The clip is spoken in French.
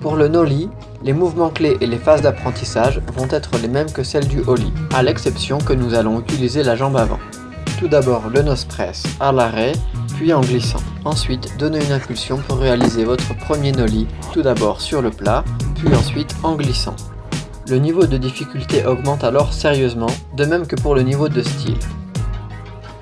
Pour le nollie, les mouvements clés et les phases d'apprentissage vont être les mêmes que celles du ollie, à l'exception que nous allons utiliser la jambe avant. Tout d'abord le nose press à l'arrêt, puis en glissant. Ensuite, donnez une impulsion pour réaliser votre premier nollie, tout d'abord sur le plat, puis ensuite en glissant. Le niveau de difficulté augmente alors sérieusement, de même que pour le niveau de style.